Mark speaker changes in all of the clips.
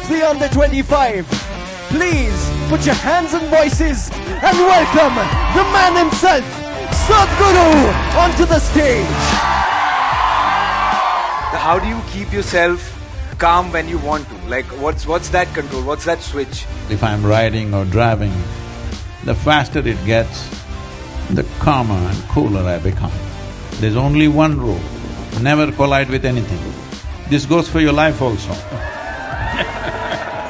Speaker 1: of the under 25. Please put your hands and voices and welcome the man himself, Sadhguru, onto the stage.
Speaker 2: How do you keep yourself calm when you want to? Like, what's what's that control? What's that switch?
Speaker 3: If I'm riding or driving, the faster it gets, the calmer and cooler I become. There's only one rule, never collide with anything. This goes for your life also.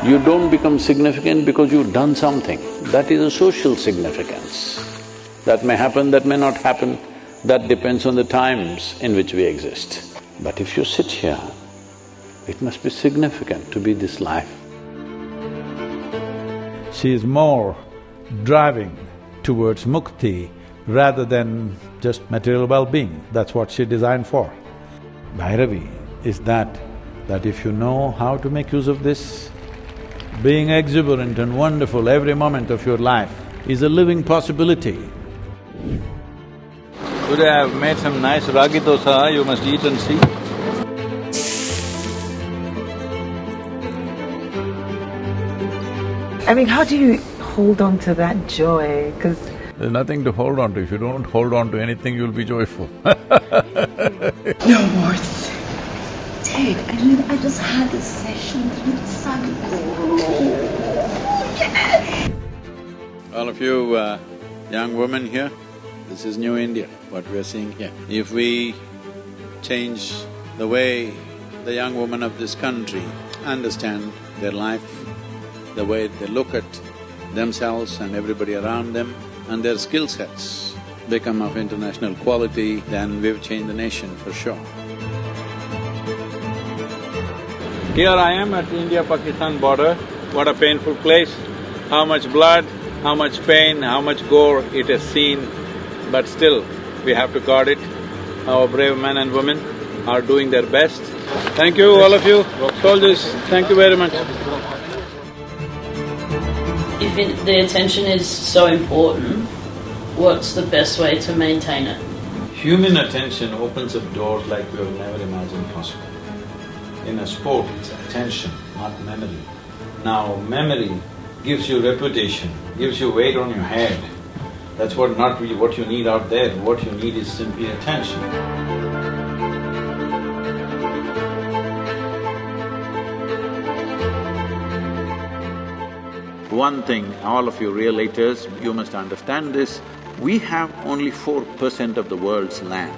Speaker 3: You don't become significant because you've done something. That is a social significance. That may happen, that may not happen, that depends on the times in which we exist. But if you sit here, it must be significant to be this life. She is more driving towards mukti rather than just material well-being, that's what she designed for. Bhairavi is that, that if you know how to make use of this, being exuberant and wonderful every moment of your life is a living possibility. Today I've made some nice ragi dosa, you must eat and see.
Speaker 4: I mean, how do you hold on to that joy? Because
Speaker 3: There's nothing to hold on to. If you don't hold on to anything, you'll be joyful.
Speaker 5: No more. Ted, I mean, I just had a session with Sadhguru.
Speaker 3: All of you uh, young women here, this is New India, what we're seeing here. If we change the way the young women of this country understand their life, the way they look at themselves and everybody around them, and their skill sets become of international quality, then we've changed the nation for sure. Here I am at India-Pakistan border, what a painful place, how much blood, how much pain, how much gore it has seen, but still, we have to guard it. Our brave men and women are doing their best. Thank you, all of you, soldiers, thank you very much.
Speaker 6: If it, the attention is so important, what's the best way to maintain it?
Speaker 3: Human attention opens up doors like we have never imagined possible. In a sport, it's attention, not memory. Now, memory gives you reputation, gives you weight on your head. That's what not really what you need out there, what you need is simply attention. One thing, all of you relators, you must understand this, we have only four percent of the world's land,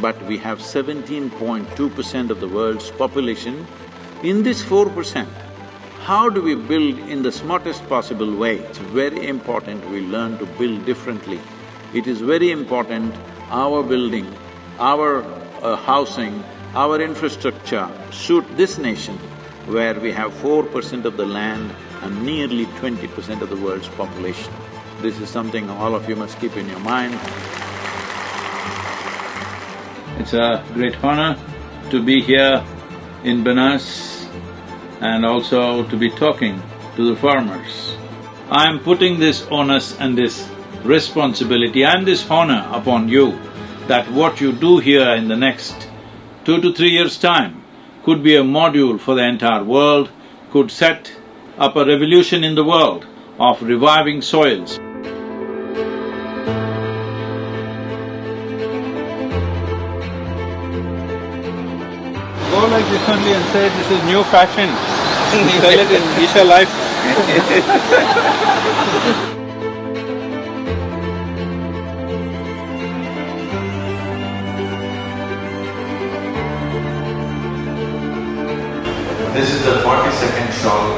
Speaker 3: but we have seventeen point two percent of the world's population. In this four percent, how do we build in the smartest possible way? It's very important we learn to build differently. It is very important our building, our uh, housing, our infrastructure suit this nation where we have four percent of the land and nearly twenty percent of the world's population. This is something all of you must keep in your mind. It's a great honor to be here in Benas and also to be talking to the farmers. I am putting this onus and this responsibility and this honor upon you that what you do here in the next two to three years' time could be a module for the entire world, could set up a revolution in the world of reviving soils. Go like this and say this is new fashion. Sell it in Isha Life.
Speaker 7: This is the forty-second shawl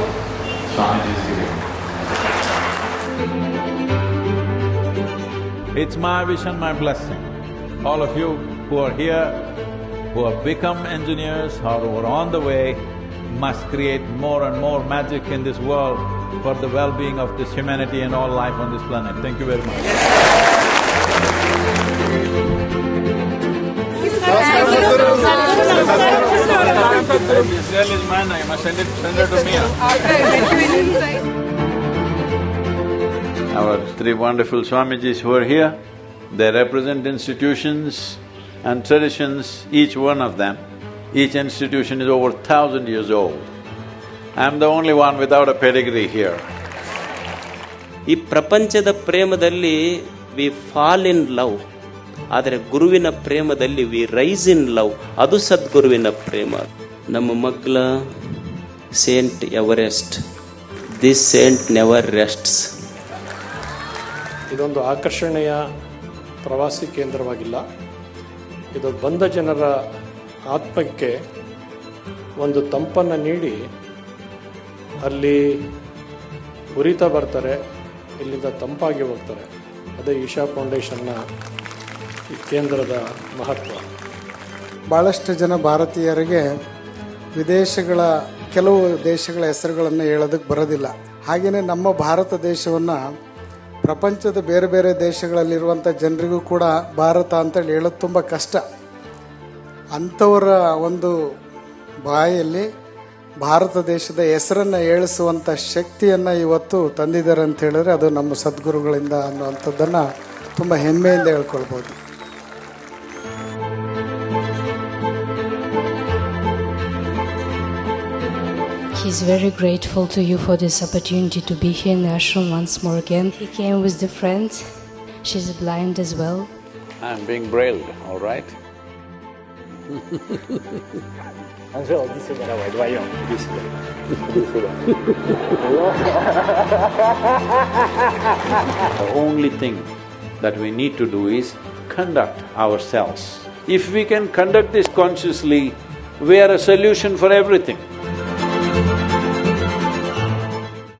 Speaker 7: Swamiji is giving.
Speaker 3: It's my wish and my blessing. All of you who are here, who have become engineers or who are on the way, must create more and more magic in this world for the well-being of this humanity and all life on this planet. Thank you very much. This is mine, you must send it, send her to me. Our three wonderful Swamijis who are here, they represent institutions and traditions, each one of them. Each institution is over thousand years old. I'm the only one without a pedigree here.
Speaker 8: ಈ ಪ್ರಪಂಚದ ಪ್ರೇಮದಲ್ಲಿ we fall in love ಆದರೆ ಗುರುವಿನ ಪ್ರೇಮದಲ್ಲಿ we rise in love ಅದು ಸದ್ಗುರುವಿನ ಪ್ರೇಮ ನಮ್ಮ ಮಗ್ಲ saint Everest this saint never rests
Speaker 9: ಇದೊಂದು ಆಕರ್ಷಣೆಯ ಪ್ರವಾಸಿ ಕೇಂದ್ರವಾಗಿಲ್ಲ ಇದು ಬಂದ ಜನರ ಆತ್ಮಕ್ಕೆ ಒಂದು ತಂಪನ್ನು ನೀಡಿ ಅಲ್ಲಿ ಉರಿತಾ ಬರ್ತಾರೆ, ಇಲ್ಲಿಂದ ತಂಪಾಗಿ ಹೋಗ್ತಾರೆ. ಅದೇ ಈಶಾ ಫೌಂಡೇಶನ್ನ ಈ ಕೇಂದ್ರದ ಮಹತ್ವ.
Speaker 10: ಭಾಳಷ್ಟು ಜನ ಭಾರತೀಯರಿಗೆ ವಿದೇಶಗಳ, ಕೆಲವು ದೇಶಗಳ ಹೆಸರುಗಳನ್ನು ಹೇಳೋದಕ್ಕೆ ಬರೋದಿಲ್ಲ. ಹಾಗೆಯೇ ನಮ್ಮ ಭಾರತ ದೇಶವನ್ನು ಪ್ರಪಂಚದ ಬೇರೆ ಬೇರೆ ದೇಶಗಳಲ್ಲಿರುವಂಥ ಜನರಿಗೂ ಕೂಡ ಭಾರತ ಅಂತೇಳಿ ಹೇಳೋದು ತುಂಬ ಕಷ್ಟ. ಅಂಥವರ ಒಂದು ಬಾಯಲ್ಲಿ ಭಾರತ ದೇಶದ ಹೆಸರನ್ನು ಏಳಿಸುವಂಥ ಶಕ್ತಿಯನ್ನು ಇವತ್ತು ತಂದಿದ್ದಾರೆ ಅಂತ ಹೇಳಿದ್ರೆ ಅದು ನಮ್ಮ ಸದ್ಗುರುಗಳಿಂದ ಅನ್ನುವಂಥದ್ದನ್ನು ತುಂಬ ಹೆಮ್ಮೆಯಿಂದ ಹೇಳ್ಕೊಳ್ಬೋದು.
Speaker 11: He's very grateful to you for this opportunity to be here in the ashram once more again. He came with the friend. She's blind as well.
Speaker 3: I'm being brailled, all right? The only thing that we need to do is conduct ourselves. If we can conduct this consciously, we are a solution for everything.